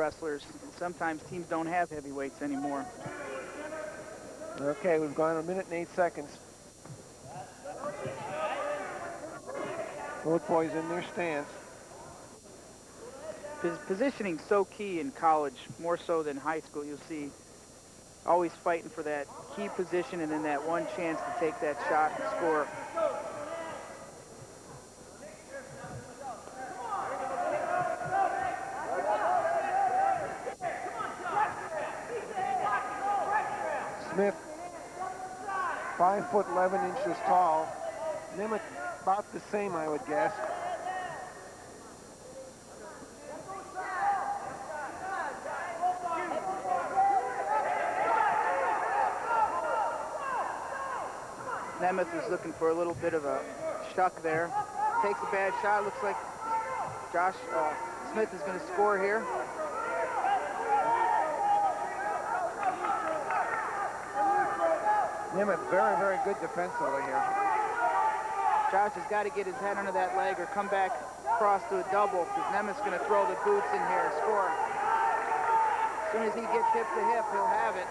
wrestlers. Sometimes teams don't have heavyweights anymore. Okay, we've gone a minute and eight seconds. Both boys in their stance. Positioning so key in college, more so than high school. You'll see always fighting for that key position and then that one chance to take that shot and score. Smith, 5 foot 11 inches tall. Nemeth about the same, I would guess. Nemeth is looking for a little bit of a shuck there. Takes a bad shot. Looks like Josh uh, Smith is going to score here. Nemeth very, very good defensively here. Josh has got to get his head under that leg or come back across to a double because Nemeth's going to throw the boots in here and score. As soon as he gets hip to hip, he'll have it.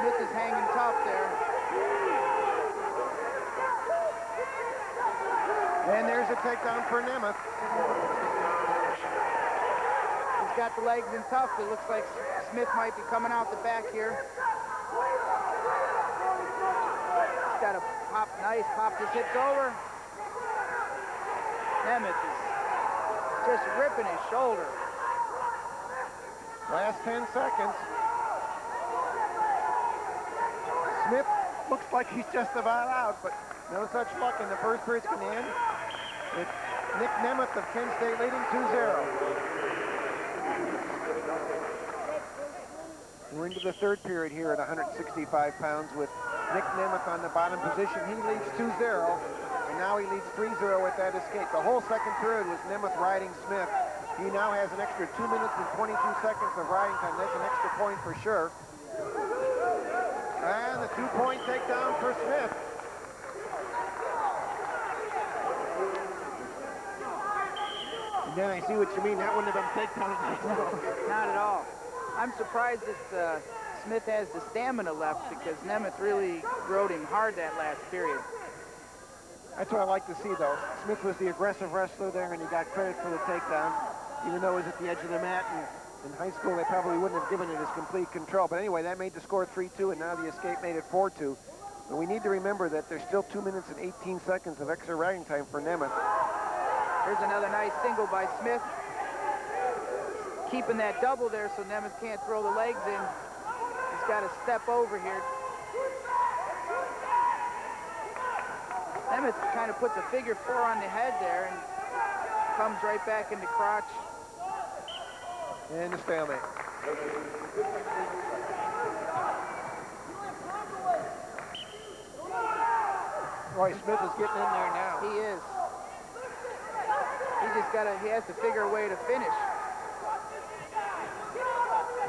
Smith is hanging tough there. And there's a takedown for Nemeth. He's got the legs in tough. It looks like Smith might be coming out the back here. He's got a pop, nice, popped his hips over. Nemeth is just ripping his shoulder. Last 10 seconds. Smith looks like he's just about out, but no such luck in the first to end. With Nick Nemeth of Kent State leading 2-0. We're into the third period here at 165 pounds with Nick Nemeth on the bottom position. He leads 2-0, and now he leads 3-0 with that escape. The whole second period was Nemeth riding Smith. He now has an extra 2 minutes and 22 seconds of riding time. That's an extra point for sure. And the two-point takedown for Smith. And then I see what you mean. That wouldn't have been takedown. Not at all. I'm surprised that uh, Smith has the stamina left because Nemeth really rode him hard that last period. That's what I like to see, though. Smith was the aggressive wrestler there, and he got credit for the takedown, even though it was at the edge of the mat. And in high school, they probably wouldn't have given it his complete control. But anyway, that made the score 3-2, and now the escape made it 4-2. But we need to remember that there's still 2 minutes and 18 seconds of extra riding time for Nemeth. Here's another nice single by Smith. Keeping that double there so Nemeth can't throw the legs in. He's got to step over here. Nemeth kind of puts a figure four on the head there and comes right back into crotch. And the stalemate. Roy Smith is getting in there now. He is. He just got to, he has to figure a way to finish.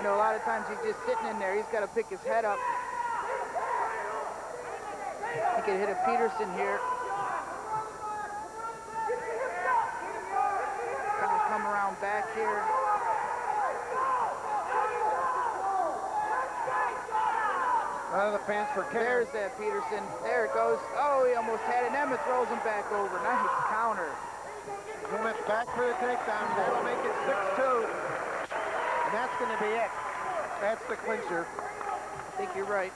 You know, a lot of times he's just sitting in there. He's got to pick his head up. He could hit a Peterson here. Kind of come around back here. Out of the pants for Kenner. There's that Peterson. There it goes. Oh, he almost had it. Emma throws him back over. Nice counter. Nemeth back for the takedown. That'll make it 6-2. And that's going to be it. That's the clincher. I think you're right.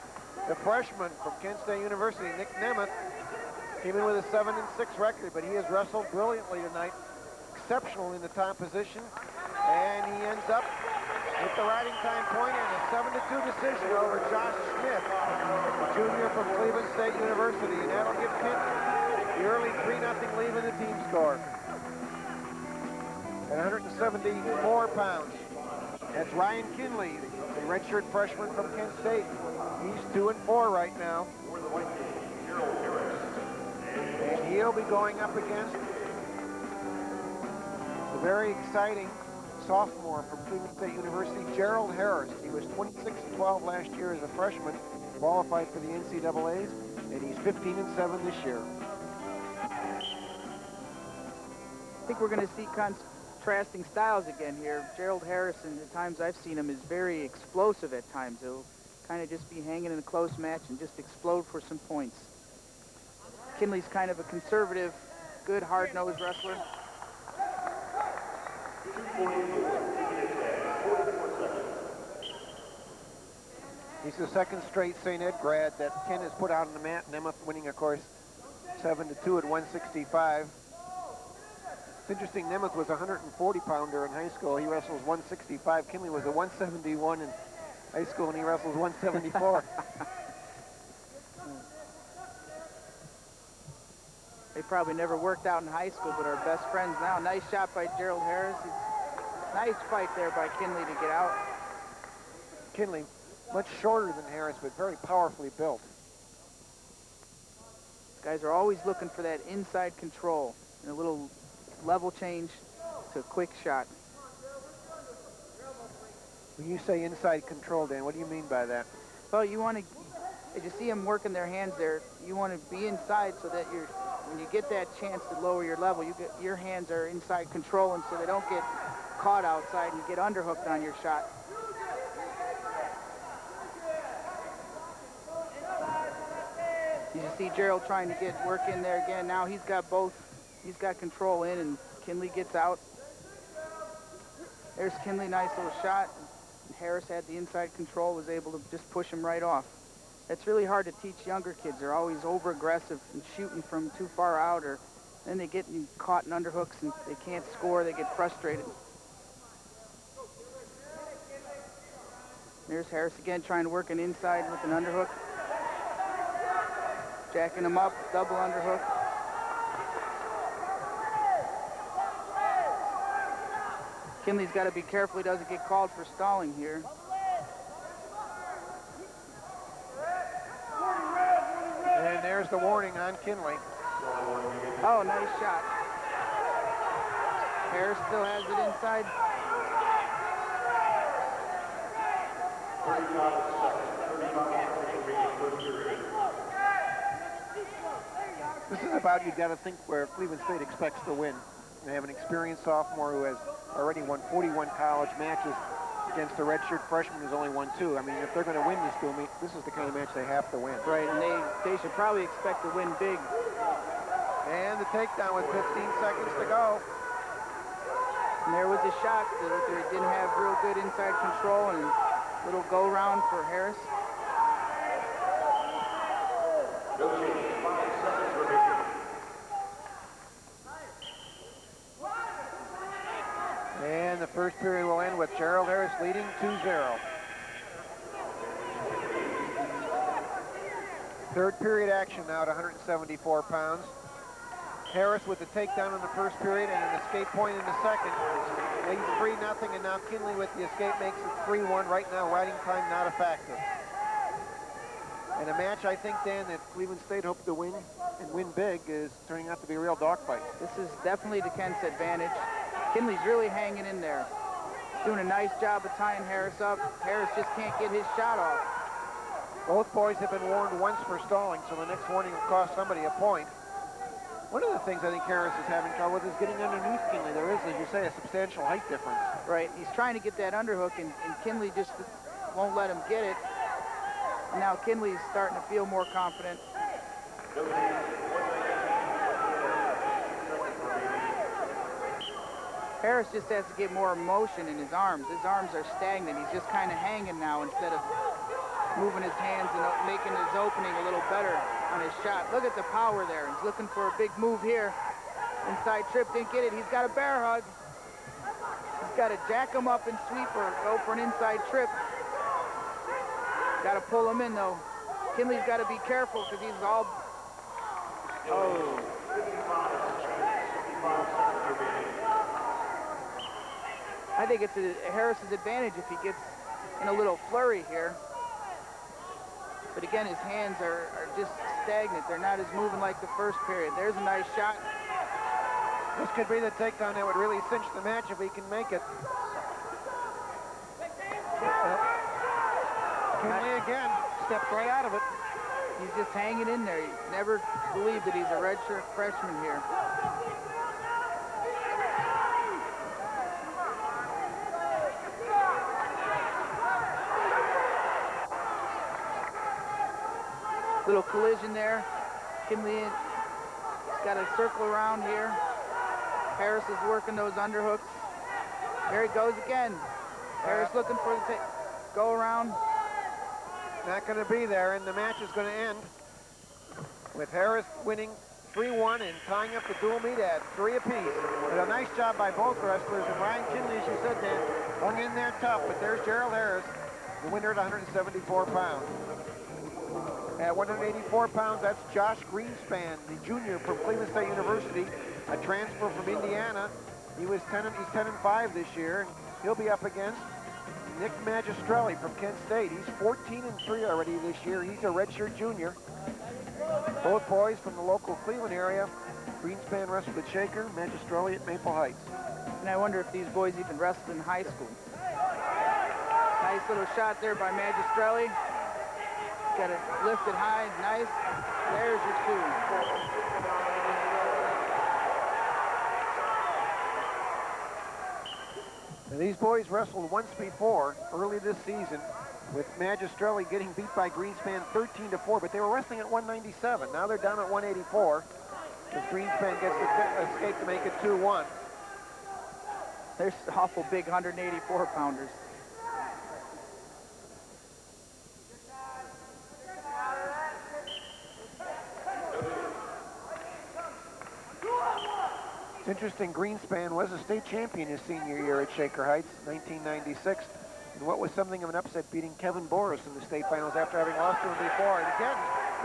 The freshman from Kent State University, Nick Nemeth, came in with a 7 and 6 record, but he has wrestled brilliantly tonight. Exceptional in the top position. And he ends up with the riding time point and a 7-2 decision over Josh Smith, a junior from Cleveland State University. And that'll give Kent the early 3-0 lead in the team score. At 174 pounds, that's Ryan Kinley, a redshirt freshman from Kent State. He's 2 and 4 right now. And he'll be going up against the very exciting sophomore from Cleveland State University, Gerald Harris. He was 26-12 last year as a freshman, qualified for the NCAAs, and he's 15 and 7 this year. I think we're going to see contrasting styles again here. Gerald Harrison, the times I've seen him, is very explosive at times. He'll kind of just be hanging in a close match and just explode for some points. Kinley's kind of a conservative, good, hard-nosed wrestler. He's the second straight St. Ed grad that Ken has put out on the mat. Nemeth winning, of course, 7 to 2 at 165. It's interesting, Nemeth was a 140-pounder in high school. He wrestles 165. Kinley was a 171 in high school, and he wrestles 174. they probably never worked out in high school, but are best friends now. Nice shot by Gerald Harris. He's, nice fight there by Kinley to get out. Kinley, much shorter than Harris, but very powerfully built. Guys are always looking for that inside control and a little level change to a quick shot. When you say inside control, Dan, what do you mean by that? Well, you want to, as you see them working their hands there, you want to be inside so that you're, when you get that chance to lower your level, you get, your hands are inside controlling so they don't get caught outside and get underhooked on your shot. You see Gerald trying to get work in there again. Now he's got both. He's got control in, and Kinley gets out. There's Kinley, nice little shot. Harris had the inside control, was able to just push him right off. It's really hard to teach younger kids. They're always over-aggressive and shooting from too far out, or then they get caught in underhooks and they can't score. They get frustrated. There's Harris again trying to work an inside with an underhook. Jacking him up, double underhook. Kinley's got to be careful he doesn't get called for stalling here. And there's the warning on Kinley. Oh, nice shot. Harris still has it inside. This is about you got to think where Cleveland State expects to win. They have an experienced sophomore who has already won 41 college matches against a redshirt freshman who's only won two. I mean, if they're going to win this duel meet, this is the kind of match they have to win. Right, and they, they should probably expect to win big. And the takedown with 15 seconds to go. And there was a shot that they didn't have real good inside control and little go round for Harris. And the first period will end with Gerald Harris leading 2-0. Third period action now at 174 pounds. Harris with the takedown in the first period and an escape point in the second. Leads 3-0, and now Kinley with the escape makes it 3-1. Right now, riding time not a factor. And a match, I think, Dan, that Cleveland State hoped to win and win big is turning out to be a real dogfight. This is definitely to Kent's advantage. Kinley's really hanging in there. Doing a nice job of tying Harris up. Harris just can't get his shot off. Both boys have been warned once for stalling, so the next warning will cost somebody a point. One of the things I think Harris is having trouble with is getting underneath Kinley. There is, as you say, a substantial height difference. Right. He's trying to get that underhook, and, and Kinley just won't let him get it. And now Kinley's starting to feel more confident. Harris just has to get more motion in his arms. His arms are stagnant. He's just kind of hanging now instead of moving his hands and making his opening a little better on his shot. Look at the power there. He's looking for a big move here. Inside trip, didn't get it. He's got a bear hug. He's got to jack him up and sweep or go for an inside trip. Got to pull him in, though. Kinley's got to be careful because he's all... Oh. I think it's a Harris's advantage if he gets in a little flurry here. But again, his hands are, are just stagnant. They're not as moving like the first period. There's a nice shot. This could be the takedown that would really cinch the match if he can make it. Kinley again stepped right out of it. He's just hanging in there. He never believed that he's a redshirt freshman here. Little collision there. Kinley has got a circle around here. Harris is working those underhooks. There he goes again. Harris looking for the go around. Not going to be there, and the match is going to end with Harris winning 3-1 and tying up the dual meet at three apiece. But a nice job by both wrestlers. And Ryan Kinley, as you said, Dan, hung in there tough. But there's Gerald Harris, the winner at 174 pounds. At 184 pounds, that's Josh Greenspan, the junior from Cleveland State University, a transfer from Indiana. He was 10 and, he's 10 and 5 this year, he'll be up against Nick Magistrelli from Kent State. He's 14 and 3 already this year. He's a redshirt junior. Both boys from the local Cleveland area. Greenspan wrestled at Shaker, Magistrelli at Maple Heights. And I wonder if these boys even wrestled in high school. Nice little shot there by Magistrelli. Got it lifted high, nice. There's your two. These boys wrestled once before, early this season, with Magistrelli getting beat by Greenspan 13 to 4, but they were wrestling at 197. Now they're down at 184 as Greenspan gets the escape to make it 2-1. They're awful big 184 pounders. It's interesting, Greenspan was a state champion his senior year at Shaker Heights, 1996. And what was something of an upset beating Kevin Boris in the state finals after having lost to him before. And again,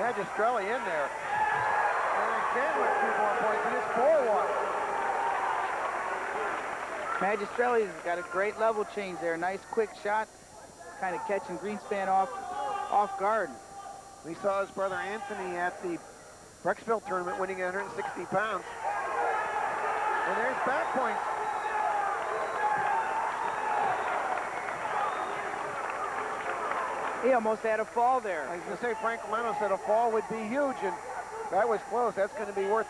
Magistrelli in there. And again with two more points, and it's 4-1. Magistrelli's got a great level change there. Nice quick shot, kind of catching Greenspan off, off guard. We saw his brother Anthony at the Brecksville tournament winning 160 pounds. And there's back points. He almost had a fall there. I was going to say, Frank Romano said a fall would be huge, and that was close. That's going to be worth...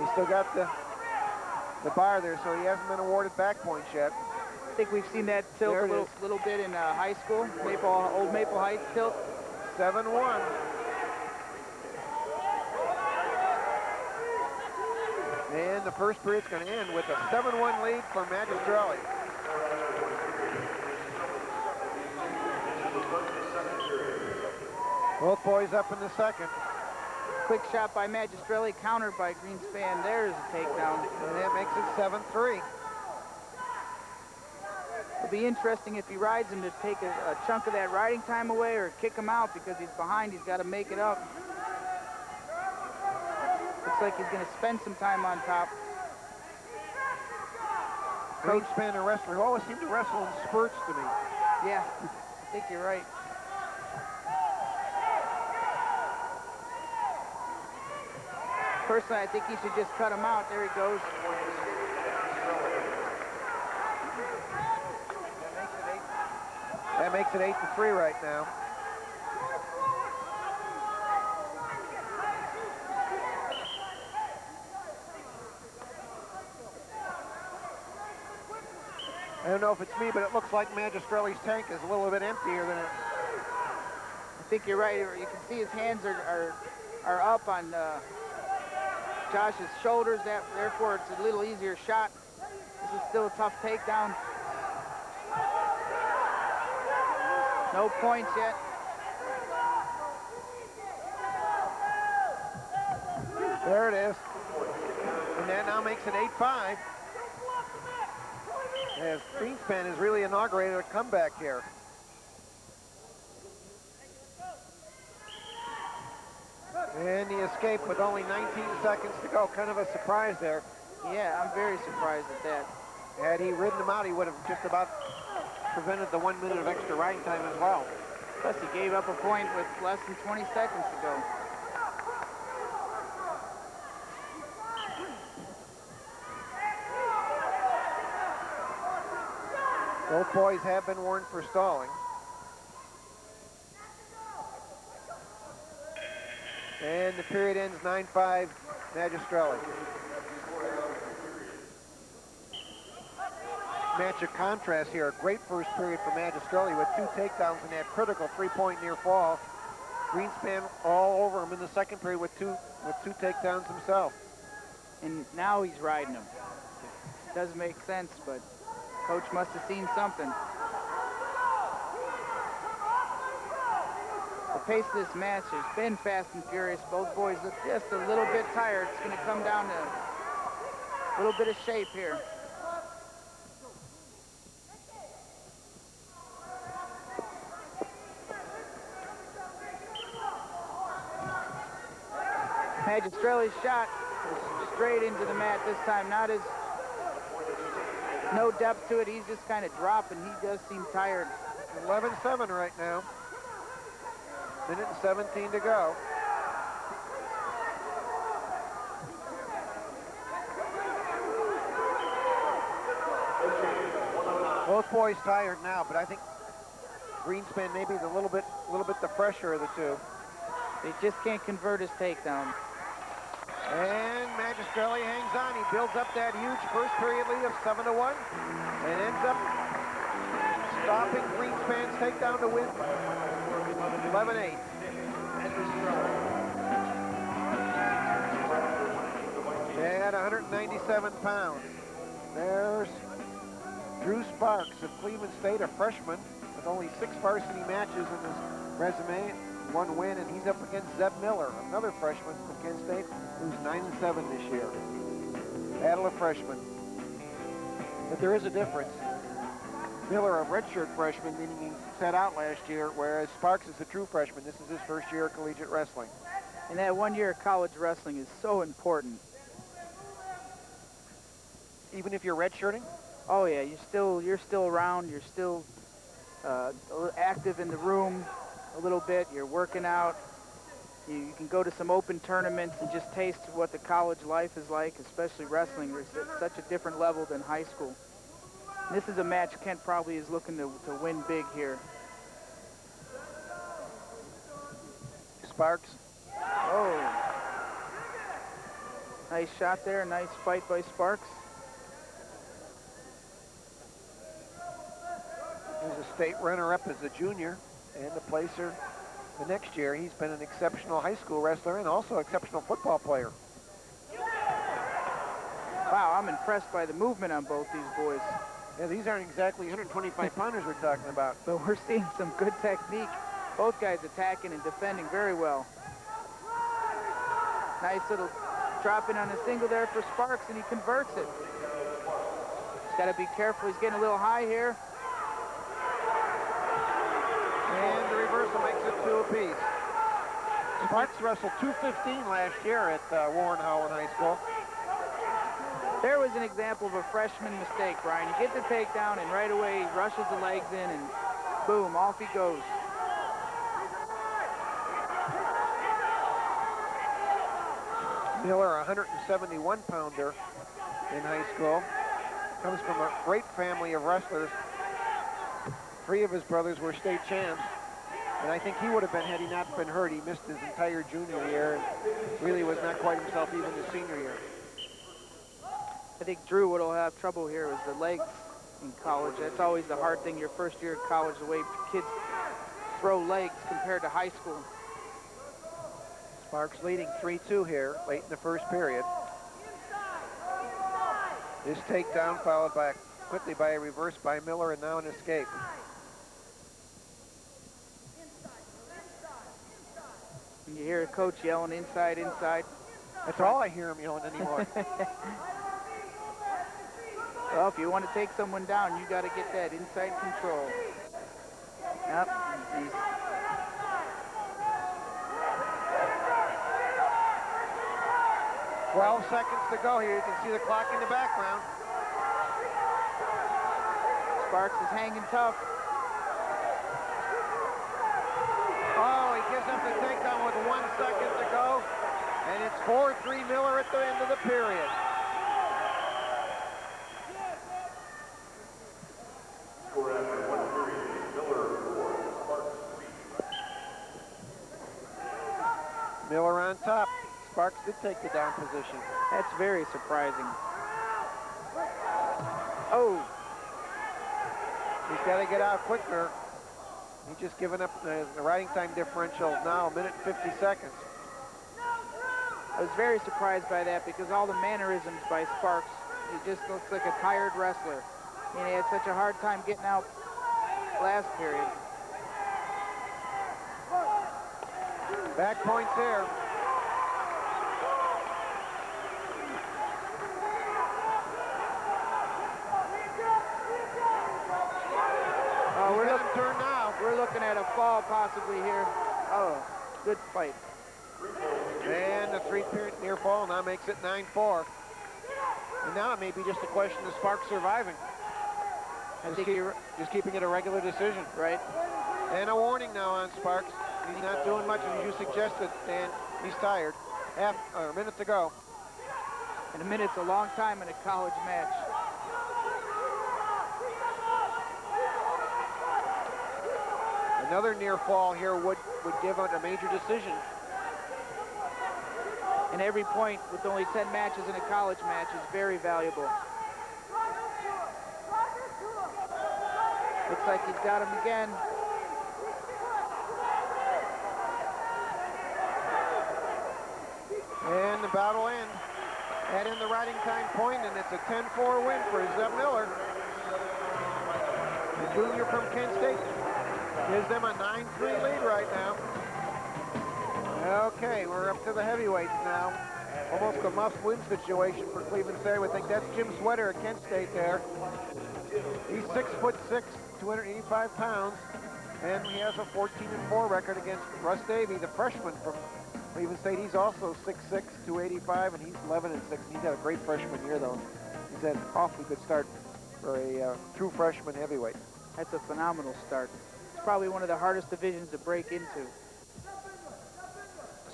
He's still got the the bar there, so he hasn't been awarded back points yet. I think we've seen that tilt a little, little bit in uh, high school, Maple, Old Maple Heights tilt. 7-1. And the first period's going to end with a 7-1 lead for Magistrelli. Both boys up in the second. Quick shot by Magistrelli, countered by Greenspan. There's a takedown. And that makes it 7-3. It'll be interesting if he rides him to take a, a chunk of that riding time away or kick him out because he's behind. He's got to make it up. Looks like he's going to spend some time on top. Greenspan, a wrestler who always seemed to wrestle in spurts to me. Yeah, I think you're right. Personally, I think he should just cut him out. There he goes. That makes it 8 to 3 right now. Don't know if it's me, but it looks like Magistrelli's tank is a little bit emptier than it. I think you're right. You can see his hands are are, are up on uh, Josh's shoulders. That therefore it's a little easier shot. This is still a tough takedown. No points yet. There it is. And that now makes it 8-5 as Greenspan has really inaugurated a comeback here. And he escaped with only 19 seconds to go. Kind of a surprise there. Yeah, I'm very surprised at that. Had he ridden him out, he would have just about prevented the one minute of extra riding time as well. Plus, he gave up a point with less than 20 seconds to go. Both boys have been warned for stalling. And the period ends 9-5 Magistrelli. match of contrast here. A great first period for Magistrelli with two takedowns and that critical three-point near fall. Greenspan all over him in the second period with two with two takedowns himself. And now he's riding him. Doesn't make sense, but coach must have seen something. The pace of this match has been fast and furious. Both boys look just a little bit tired. It's going to come down to a little bit of shape here. Magistrelli's shot straight into the mat this time. Not as no depth to it. He's just kind of dropping. He does seem tired. 11-7 right now. Minute and 17 to go. Both boys tired now, but I think Greenspan maybe the little bit, little bit the fresher of the two. They just can't convert his takedown. And Magistrelli hangs on. He builds up that huge first period lead of 7 to 1 and ends up stopping Greenspan's takedown to win 11-8. At 197 pounds. There's Drew Sparks of Cleveland State, a freshman with only six varsity matches in his resume, one win, and he's up against Zeb Miller, another freshman from Kent State, who's 9 and 7 this year. Battle of freshmen. But there is a difference. Miller, a redshirt freshman, meaning he sat out last year, whereas Sparks is a true freshman. This is his first year of collegiate wrestling. And that one year of college wrestling is so important. Even if you're redshirting? Oh yeah, you're still you're still around. You're still uh, active in the room a little bit. You're working out. You, you, can go to some open tournaments and just taste what the college life is like, especially wrestling. It's such a different level than high school. This is a match Kent probably is looking to, to win big here. Sparks. Oh. Nice shot there. Nice fight by Sparks. He's a state runner-up as a junior and the placer the next year. He's been an exceptional high school wrestler and also exceptional football player. Wow, I'm impressed by the movement on both these boys. Yeah, these aren't exactly 125 pounders we're talking about. But we're seeing some good technique. Both guys attacking and defending very well. Nice little drop in on a single there for Sparks, and he converts it. He's got to be careful. He's getting a little high here. And makes it two apiece. Sparks wrestled 215 last year at uh, Warren Howland High School. There was an example of a freshman mistake, Brian. He gets the takedown, and right away he rushes the legs in, and boom, off he goes. Miller, a 171-pounder in high school. Comes from a great family of wrestlers. Three of his brothers were state champs. And I think he would have been had he not been hurt. He missed his entire junior year and really was not quite himself even his senior year. I think Drew would have trouble here with the legs in college. That's always the hard thing your first year of college, the way kids throw legs compared to high school. Sparks leading 3-2 here late in the first period. This takedown followed by quickly by a reverse by Miller and now an escape. You hear a coach yelling inside, inside. That's all I hear him yelling anymore. well, if you want to take someone down, you got to get that inside control. Yep. He's... Twelve seconds to go here. You can see the clock in the background. Sparks is hanging tough. Up the takedown with one second to go. And it's 4-3 Miller at the end of the period. Miller on top. Sparks did take the down position. That's very surprising. Oh. He's got to get out quicker. He's just given up the, the riding time differential now, a minute and 50 seconds. I was very surprised by that because all the mannerisms by Sparks, he just looks like a tired wrestler. And he had such a hard time getting out last period. Back points there. Oh, we're, He's got look, him turned now. we're looking at possibly here. Oh, good fight. And the three-period near fall now makes it 9-4. And now it may be just a question of Sparks surviving. I Just, think keep- you're just keeping it a regular decision. right. And a warning now on Sparks. He's not doing much, as you suggested, Dan. He's tired. Half, or a minute to go. And a minute's a long time in a college match. Another near fall here would, would give it a major decision. And every point with only 10 matches in a college match is very valuable. Looks like he's got him again. And the battle end. Add in the riding time point, and it's a 10-4 win for Zeb Miller. The junior from Kent State gives them a 9-3 lead right now. Okay, we're up to the heavyweights now. Almost a must-win situation for Cleveland State. We think that's Jim Sweater at Kent State there. He's six foot six, 285 pounds, and he has a 14 and 4 record against Russ Davey, the freshman from Cleveland State. He's also 6'6", 285, and he's 11 and 6. He's had a great freshman year though. He's had an awfully good start for a uh, true freshman heavyweight. That's a phenomenal start. Probably one of the hardest divisions to break into.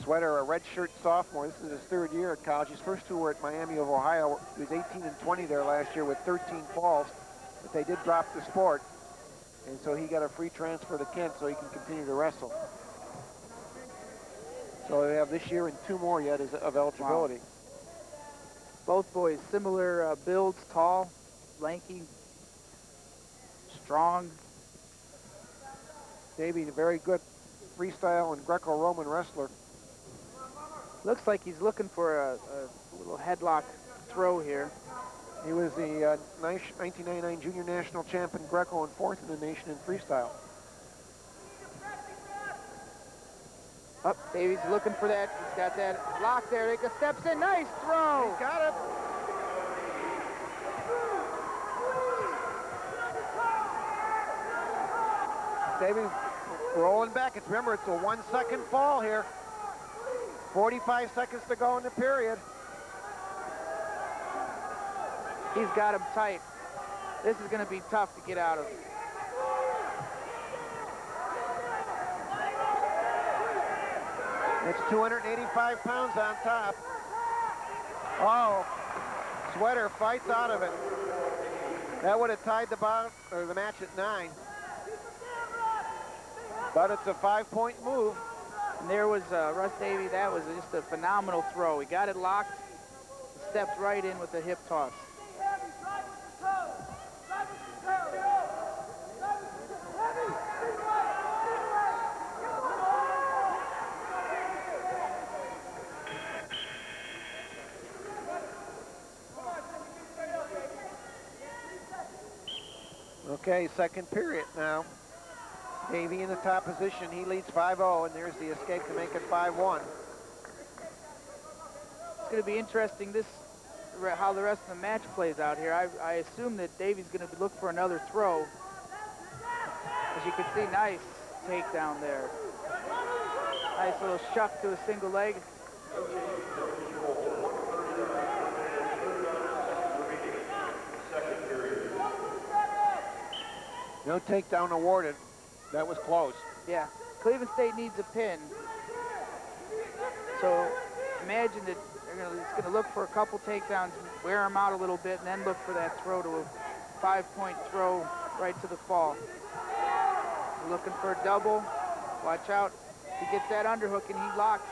Sweater, a redshirt sophomore. This is his third year at college. His first two were at Miami of Ohio. He was 18 and 20 there last year with 13 falls, but they did drop the sport. And so he got a free transfer to Kent so he can continue to wrestle. So they have this year and two more yet of eligibility. Both boys similar uh, builds, tall, lanky, strong. Davey, a very good freestyle and Greco-Roman wrestler. Looks like he's looking for a, a little headlock throw here. He was the uh, 1999 Junior National Champion Greco and fourth in the nation in freestyle. Up, Davies looking for that. He's got that lock there. He steps in. Nice throw. He's got it. Davey rolling back. It's remember it's a one second fall here. 45 seconds to go in the period. He's got him tight. This is going to be tough to get out of. It's 285 pounds on top. Oh, Sweater fights out of it. That would have tied the bout or the match at nine. But it's a five-point move. And there was uh, Russ Davey. That was just a phenomenal throw. He got it locked, stepped right in with the hip toss. Okay, second period now. Davey in the top position. He leads 5-0, and there's the escape to make it 5-1. It's going to be interesting this how the rest of the match plays out here. I, I assume that Davey's going to look for another throw. As you can see, nice takedown there. Nice little shuck to a single leg. No takedown awarded. That was close. Yeah, Cleveland State needs a pin. So imagine that they're gonna, it's gonna look for a couple takedowns, wear them out a little bit, and then look for that throw to a five-point throw right to the fall. Looking for a double. Watch out. He gets that underhook and he locks.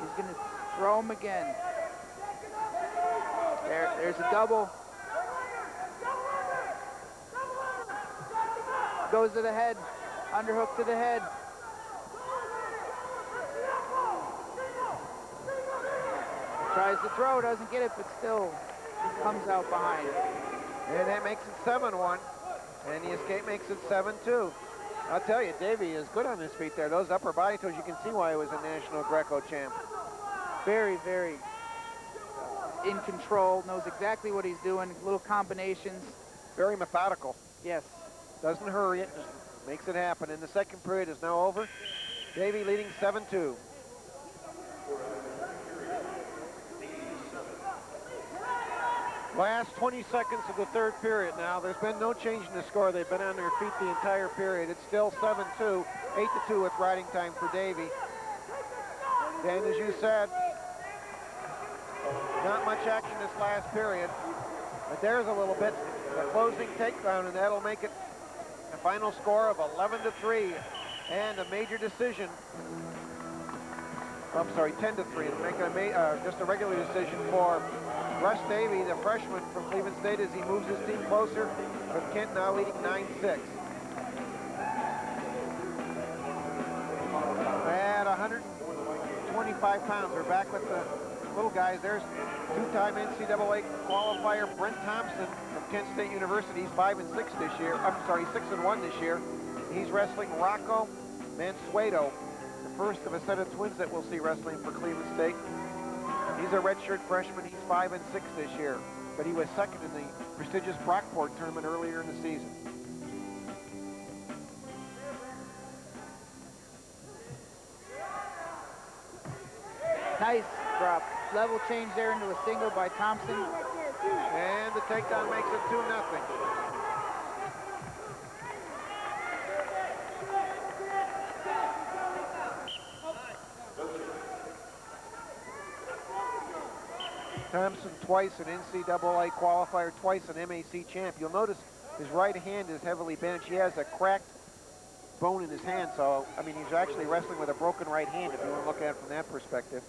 He's gonna throw him again. There, there's a double. goes to the head. Underhook to the head. Tries to throw, doesn't get it, but still comes out behind. And that makes it 7-1. And the escape makes it 7-2. I'll tell you, Davey is good on his feet there. Those upper body toes, you can see why he was a national Greco champ. Very, very uh, in control, knows exactly what he's doing, little combinations. Very methodical. Yes. Doesn't hurry it, just makes it happen. And the second period is now over. Davey leading 7-2. Last 20 seconds of the third period now. There's been no change in the score. They've been on their feet the entire period. It's still 7-2, 8-2 with riding time for Davey. And as you said, not much action this last period. But there's a little bit, a closing takedown, and that'll make it a final score of 11 to 3 and a major decision. I'm sorry, 10 to 3, and make a uh, just a regular decision for Russ Davey, the freshman from Cleveland State, as he moves his team closer, with Kent now leading 9-6. At 125 pounds, we're back with the little guys. There's two-time NCAA qualifier Brent Thompson from Kent State University. He's 5 and 6 this year. I'm sorry, 6 and 1 this year. He's wrestling Rocco Mansueto, the first of a set of twins that we'll see wrestling for Cleveland State. He's a redshirt freshman. He's 5 and 6 this year, but he was second in the prestigious Brockport tournament earlier in the season. Level change there into a single by Thompson. And the takedown makes it 2 nothing. Thompson twice an NCAA qualifier, twice an MAC champ. You'll notice his right hand is heavily bent. He has a cracked bone in his hand, so, I mean, he's actually wrestling with a broken right hand if you want to look at it from that perspective.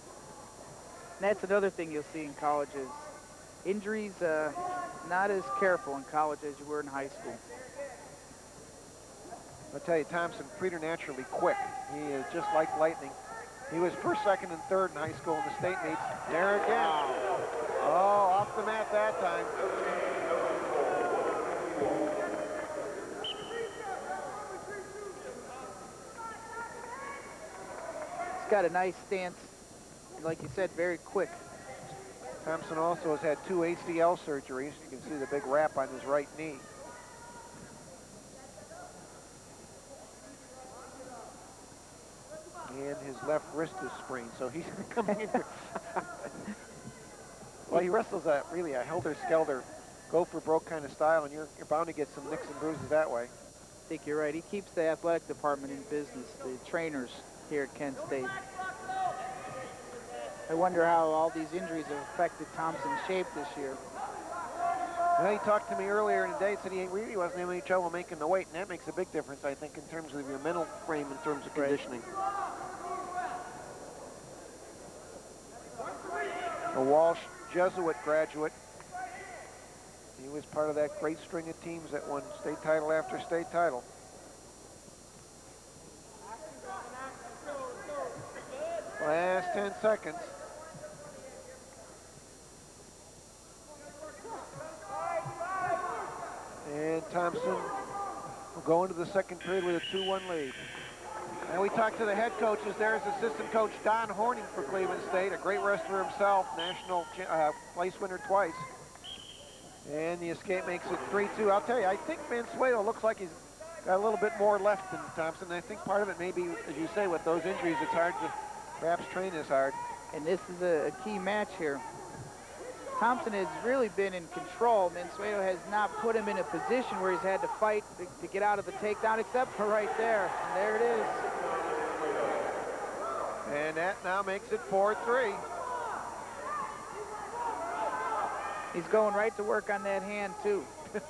And that's another thing you'll see in colleges. Injuries, uh, not as careful in college as you were in high school. I'll tell you, Thompson, preternaturally quick. He is just like lightning. He was first, second, and third in high school in the state meets. There again. Oh, off the mat that time. He's got a nice stance. Like you said, very quick. Thompson also has had two ACL surgeries. You can see the big wrap on his right knee. And his left wrist is sprained, so he's coming in. well, he wrestles a really a helter-skelter, go-for-broke kind of style, and you're, you're bound to get some nicks and bruises that way. I think you're right. He keeps the athletic department in business, the trainers here at Kent State. I wonder how all these injuries have affected Thompson's shape this year. Well, he talked to me earlier in the day, and said he really wasn't having any trouble making the weight, and that makes a big difference, I think, in terms of your mental frame, in terms of conditioning. A Walsh Jesuit graduate. He was part of that great string of teams that won state title after state title. Last 10 seconds. And Thompson will go into the second period with a 2-1 lead. And we talked to the head coaches. There's assistant coach Don Horning for Cleveland State, a great wrestler himself, national uh, place winner twice. And the escape makes it 3-2. I'll tell you, I think Mansueto looks like he's got a little bit more left than Thompson. I think part of it may be, as you say, with those injuries, it's hard to perhaps train as hard. And this is a, a key match here. Thompson has really been in control. Mansueto has not put him in a position where he's had to fight to, to get out of the takedown, except for right there. And there it is. And that now makes it 4-3. He's going right to work on that hand, too.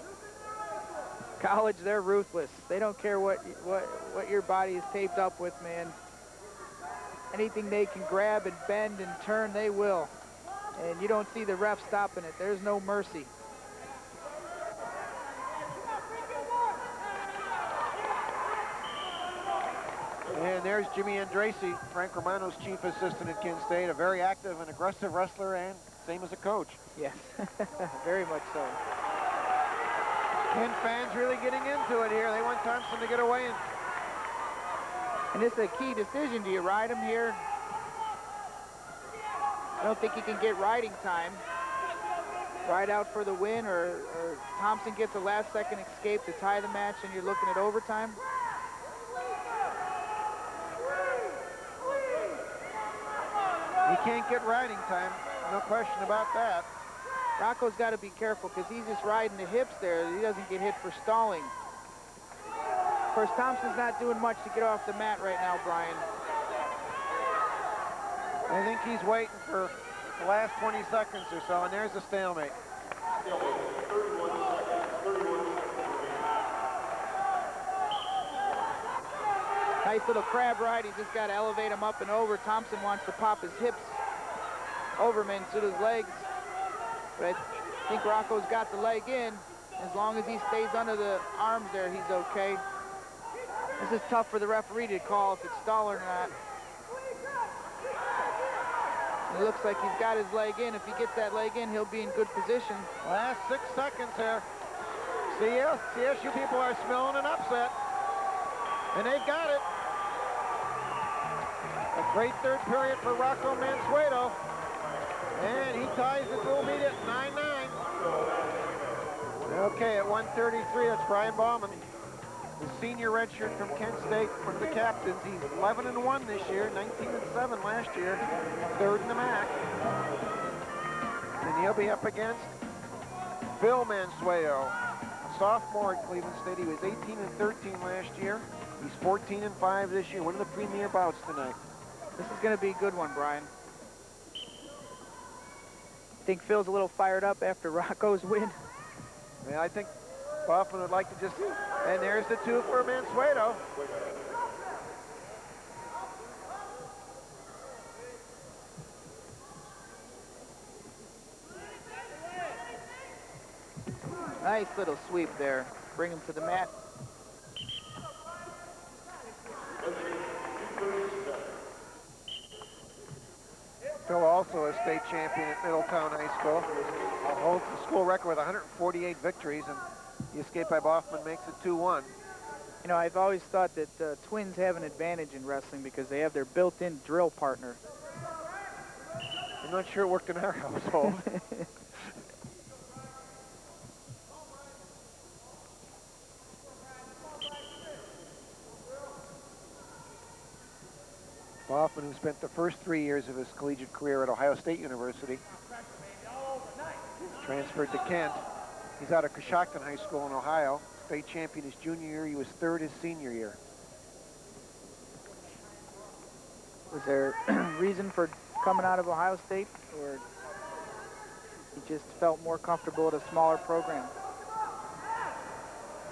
College, they're ruthless. They don't care what, what, what your body is taped up with, man. Anything they can grab and bend and turn, they will. And you don't see the ref stopping it. There's no mercy. And there's Jimmy Andrassy, Frank Romano's chief assistant at Kent State, a very active and aggressive wrestler and same as a coach. Yes, very much so. Kent fans really getting into it here. They want Thompson to get away. And, and it's a key decision. Do you ride him here? I don't think he can get riding time. Ride out for the win, or, or Thompson gets a last-second escape to tie the match, and you're looking at overtime. He can't get riding time. No question about that. Rocco's got to be careful because he's just riding the hips there. He doesn't get hit for stalling. Of course, Thompson's not doing much to get off the mat right now, Brian. I think he's waiting for the last 20 seconds or so, and there's a stalemate. Nice little crab ride. He's just got to elevate him up and over. Thompson wants to pop his hips over him into his legs. But I think Rocco's got the leg in. As long as he stays under the arms there, he's okay. This is tough for the referee to call if it's stall or not. It looks like he's got his leg in. If he gets that leg in, he'll be in good position. Last six seconds here. CS, CSU people are smelling an upset. And they've got it. A great third period for Rocco Mansueto. And he ties the dual meet at 9-9. Okay, at 133, that's Brian Bauman. The senior redshirt from Kent State, one of the captains. He's 11 and 1 this year, 19 and 7 last year, third in the MAC. And he'll be up against Phil Mansueto, a sophomore at Cleveland State. He was 18 and 13 last year. He's 14 and 5 this year. One of the premier bouts tonight. This is going to be a good one, Brian. I think Phil's a little fired up after Rocco's win? Yeah, I think Baughman would like to just... And there's the two for Mansueto. Nice little sweep there. Bring him to the mat. Phil also a state champion at Middletown High School. Holds the school record with 148 victories, and the escape by Baughman makes it 2-1. You know, I've always thought that uh, twins have an advantage in wrestling because they have their built-in drill partner. I'm not sure it worked in our household. Baughman, who spent the first three years of his collegiate career at Ohio State University, transferred to Kent. He's out of Coshocton High School in Ohio. State champion his junior year. He was third his senior year. Was there reason for coming out of Ohio State, or he just felt more comfortable at a smaller program?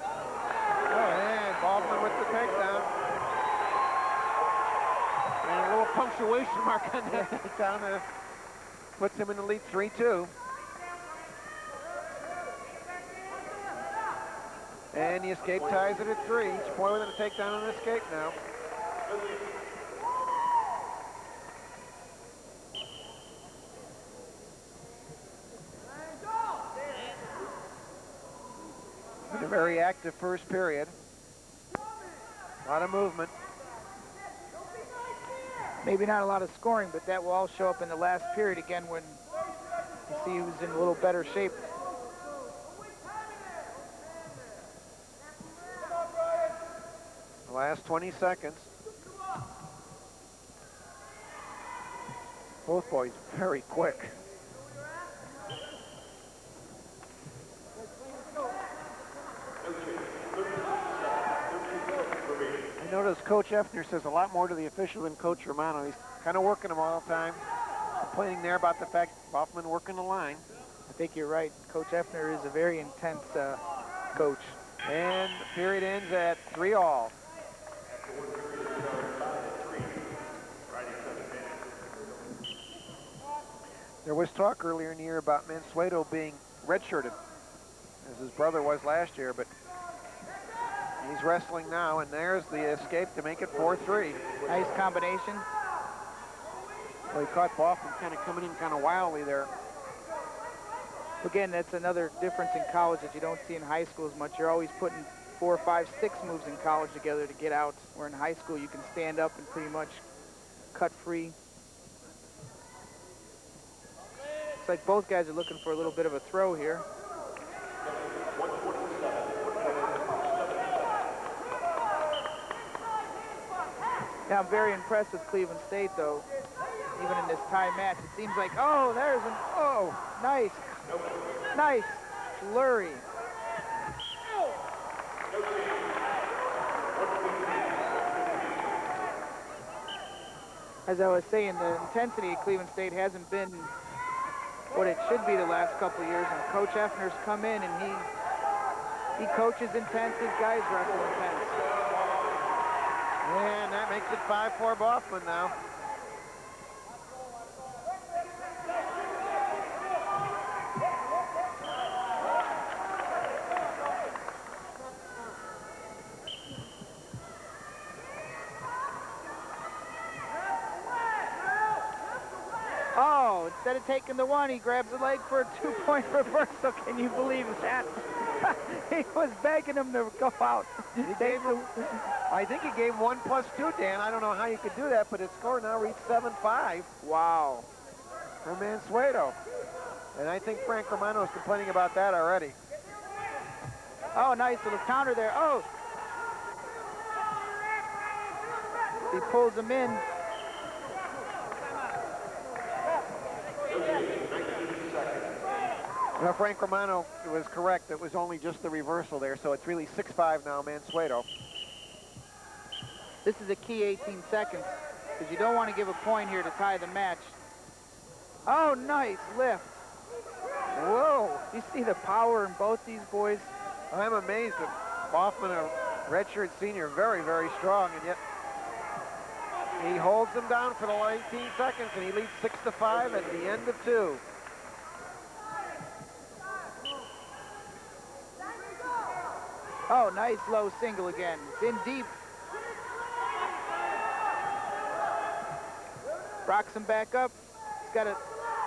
Oh, and Baughman with the takedown. And a little punctuation mark on that takedown uh, puts him in the lead 3-2. And the escape ties it at three. Point with a takedown and an escape now. A very active first period. A lot of movement. Maybe not a lot of scoring, but that will all show up in the last period again when you see who's in a little better shape. Last 20 seconds. Both boys very quick. I notice Coach Effner says a lot more to the official than Coach Romano. He's kind of working them all the time. Complaining there about the fact Baughman working the line. I think you're right. Coach Effner is a very intense uh, coach. And period ends at three all. There was talk earlier in the year about Mansueto being redshirted, as his brother was last year, but He's wrestling now, and there's the escape to make it 4-3. Nice combination. Well, he caught Baughman kind of coming in kind of wildly there. Again, that's another difference in college that you don't see in high school as much. You're always putting four, five, six moves in college together to get out, where in high school you can stand up and pretty much cut free. Looks like both guys are looking for a little bit of a throw here. Yeah, I'm very impressed with Cleveland State, though. Even in this tie match, it seems like, oh, there's an, oh, nice, nice flurry. As I was saying, the intensity at Cleveland State hasn't been what it should be the last couple of years. And Coach Effner's come in and he he coaches intense, his guys wrestle intense. And that makes it 5-4 Baughman now. Oh, instead of taking the one, he grabs the leg for a two-point reversal. Can you believe that? he was begging him to go out. He gave him, I think he gave one plus two, Dan. I don't know how you could do that, but his score now reached 7-5 Wow. for Mansueto. And I think Frank Romano is complaining about that already. Oh, nice little counter there. Oh. He pulls him in. Now, Frank Romano was correct. It was only just the reversal there, so it's really 6-5 now, Mansueto. This is a key 18 seconds because you don't want to give a point here to tie the match. Oh, nice lift. Whoa. You see the power in both these boys? I'm amazed that Baughman, a redshirt senior, very, very strong, and yet he holds them down for the 18 seconds, and he leads 6 to 5 at the end of two. Oh, nice low single again. It's in deep. Rocks him back up. He's got to,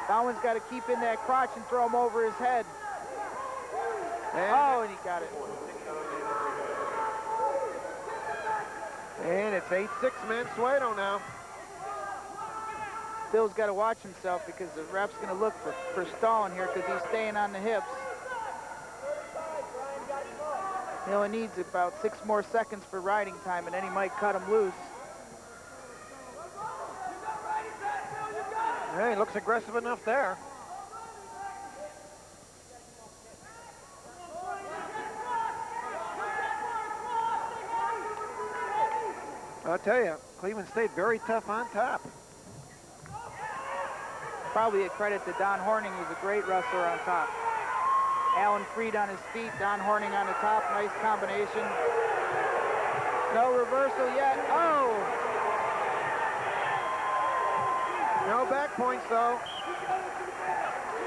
Bowen's got to keep in that crotch and throw him over his head. And, Oh, and he got it. and it's 8-6 Mansueto now. Bill's got to watch himself because the ref's going to look for, for stalling here because he's staying on the hips. He only needs about six more seconds for riding time, and then he might cut him loose. Yeah, he looks aggressive enough there. I'll tell you, Cleveland State very tough on top. Probably a credit to Don Horning, who's a great wrestler on top. Alan Freed on his feet, Don Horning on the top. Nice combination. No reversal yet. Oh! No back points though.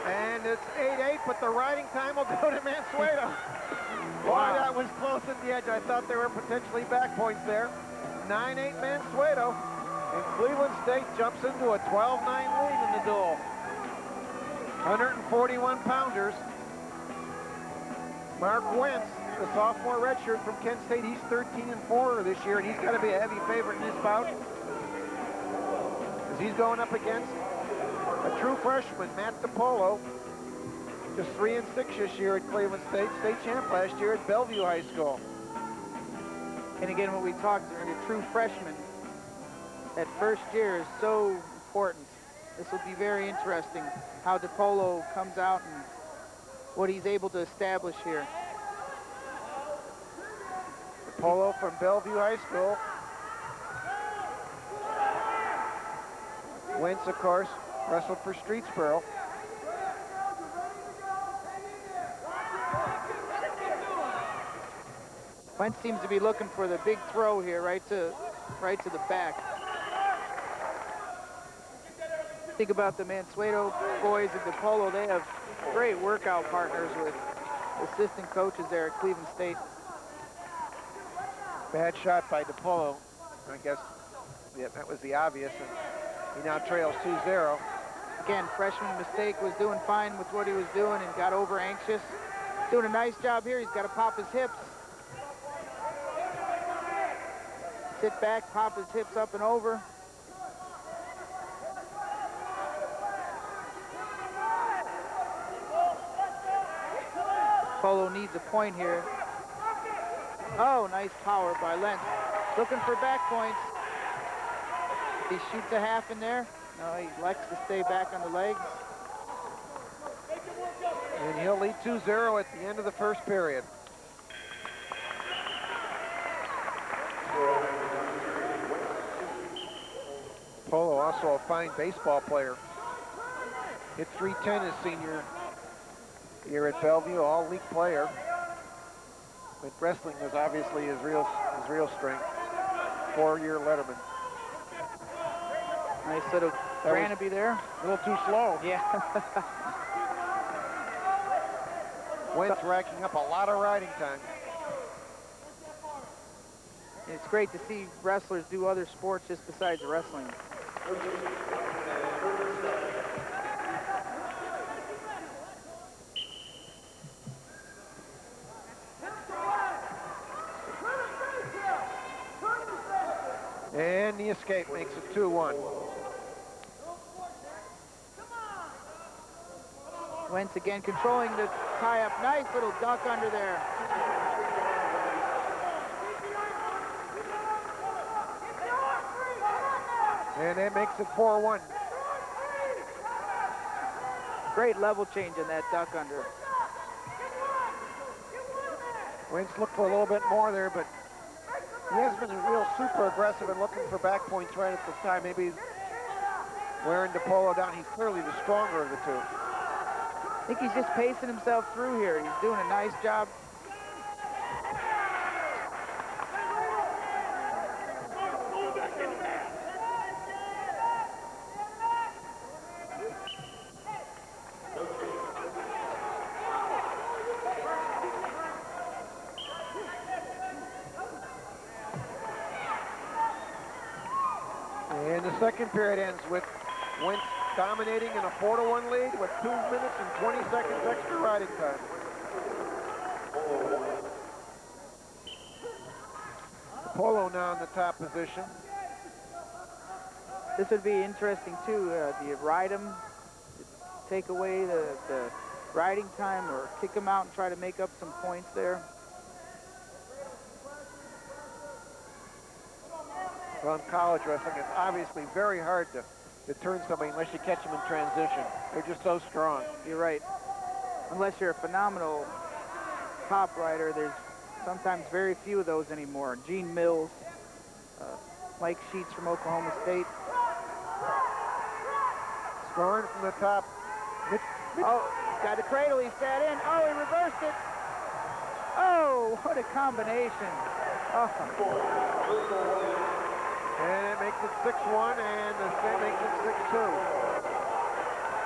And it's 8-8, but the riding time will go to Mansueto. Boy, Wow. that was close at the edge. I thought there were potentially back points there. 9-8 Mansueto. And Cleveland State jumps into a 12-9 lead in the dual. 141 pounders. Mark Wentz, the sophomore redshirt from Kent State, he's 13 and 4 this year, and he's got to be a heavy favorite in this bout. As he's going up against a true freshman, Matt DiPolo, just 3 and 6 this year at Cleveland State, state champ last year at Bellevue High School. And again, what we talked, during a true freshman, that first year is so important. This will be very interesting how DePolo comes out and what he's able to establish here. DiPolo from Bellevue High School. Wentz, of course, wrestled for Streetsboro. Wentz seems to be looking for the big throw here, right to, right to the back. Think about the Mansueto boys at DePolo. They have great workout partners with assistant coaches there at Cleveland State. Bad shot by DePolo. I guess yeah, that was the obvious, and he now trails 2-0. Again, freshman mistake was doing fine with what he was doing and got over anxious. Doing a nice job here. He's got to pop his hips. Sit back, pop his hips up and over. Polo needs a point here. Oh, nice power by Wentz. Looking for back points. He shoots a half in there. No, he likes to stay back on the legs. And he'll lead 2-0 at the end of the first period. Polo, also a fine baseball player. Hit 310 his senior year at Bellevue, all league player. But wrestling was obviously his real his real strength. Four-year letterman. Nice little Granby there. A little too slow. Yeah. Wentz racking up a lot of riding time. it's great to see wrestlers do other sports just besides wrestling. And the escape makes 2-1. Wentz again controlling the tie-up. Nice little duck under there. And that makes it 4-1. Great level change in that duck under. Wentz looked for a little bit more there, but he has been real super aggressive and looking for back points right at this time. Maybe wearing DePolo down. He's clearly the stronger of the two. I think he's just pacing himself through here. He's doing a nice job. 4 to 1 lead with 2 minutes and 20 seconds extra riding time. Polo now in the top position. This would be interesting too. Uh, do you ride him, take away the, the riding time, or kick him out and try to make up some points there? Well, in college wrestling, it's obviously very hard to to turn somebody unless you catch them in transition. They're just so strong. You're right. Unless you're a phenomenal top rider, there's sometimes very few of those anymore. Gene Mills, uh, Mike Sheets from Oklahoma State. Scoring from the top. Mitch, Mitch. Oh, got the cradle, he sat in. Oh, he reversed it. Oh, what a combination. Oh. And it makes it 6-1, and the state makes it 6-2.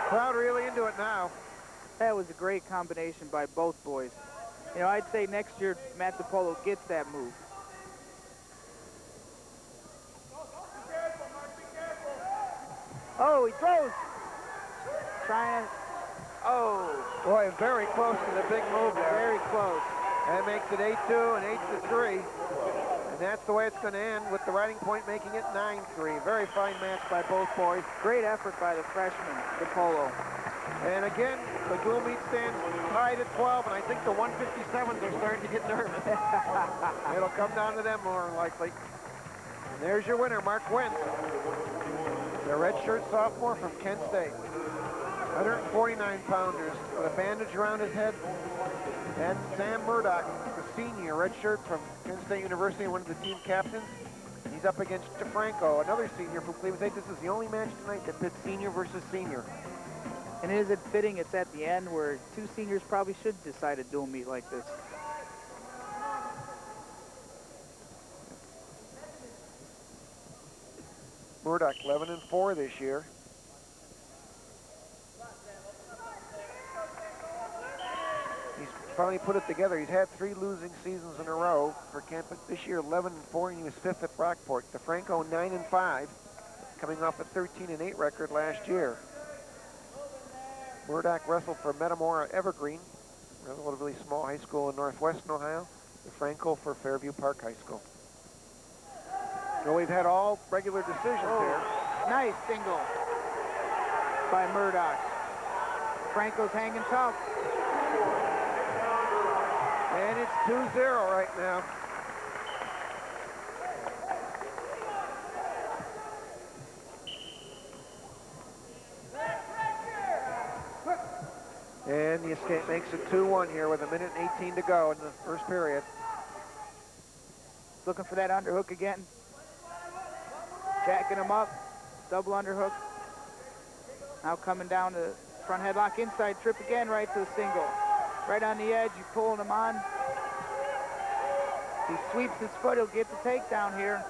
Crowd really into it now. That was a great combination by both boys. You know, I'd say next year Matt DePolo gets that move. Oh, he throws. Trying to, oh. Boy, very close to the big move there. Very close. That makes it 8-2 and 8-3. And that's the way it's going to end with the riding point making it 9-3. Very fine match by both boys. Great effort by the freshman, DePolo. And again, the dual meet stands tied at 12, and I think the 157s are starting to get nervous. It'll come down to them more likely. And there's your winner, Mark Wentz. The redshirt sophomore from Kent State. 149 pounders with a bandage around his head. And Sam Murdoch, the senior, redshirt from Kent State University, one of the team captains. He's up against DeFranco, another senior from Cleveland State. This is the only match tonight that pits senior versus senior. And is it fitting it's at the end where two seniors probably should decide a dual meet like this? Murdoch 11 and 4 this year. He's finally put it together. He's had three losing seasons in a row for Kent. This year, 11 and 4, and he was fifth at Brockport. DeFranco, 9 and 5, coming off a 13 and 8 record last year. Murdoch wrestled for Metamora Evergreen, a relatively small high school in northwestern Ohio. DeFranco for Fairview Park High School. So we've had all regular decisions Oh. here. Nice single by Murdoch. Franco's hanging tough. It's 2-0 right now. And the escape makes it 2-1 here with a minute and 18 to go in the first period. Looking for that underhook again. Jacking him up. Double underhook. Now coming down to front headlock inside trip again right to the single. Right on the edge, you pulling him on. He sweeps his foot, he'll get the takedown here.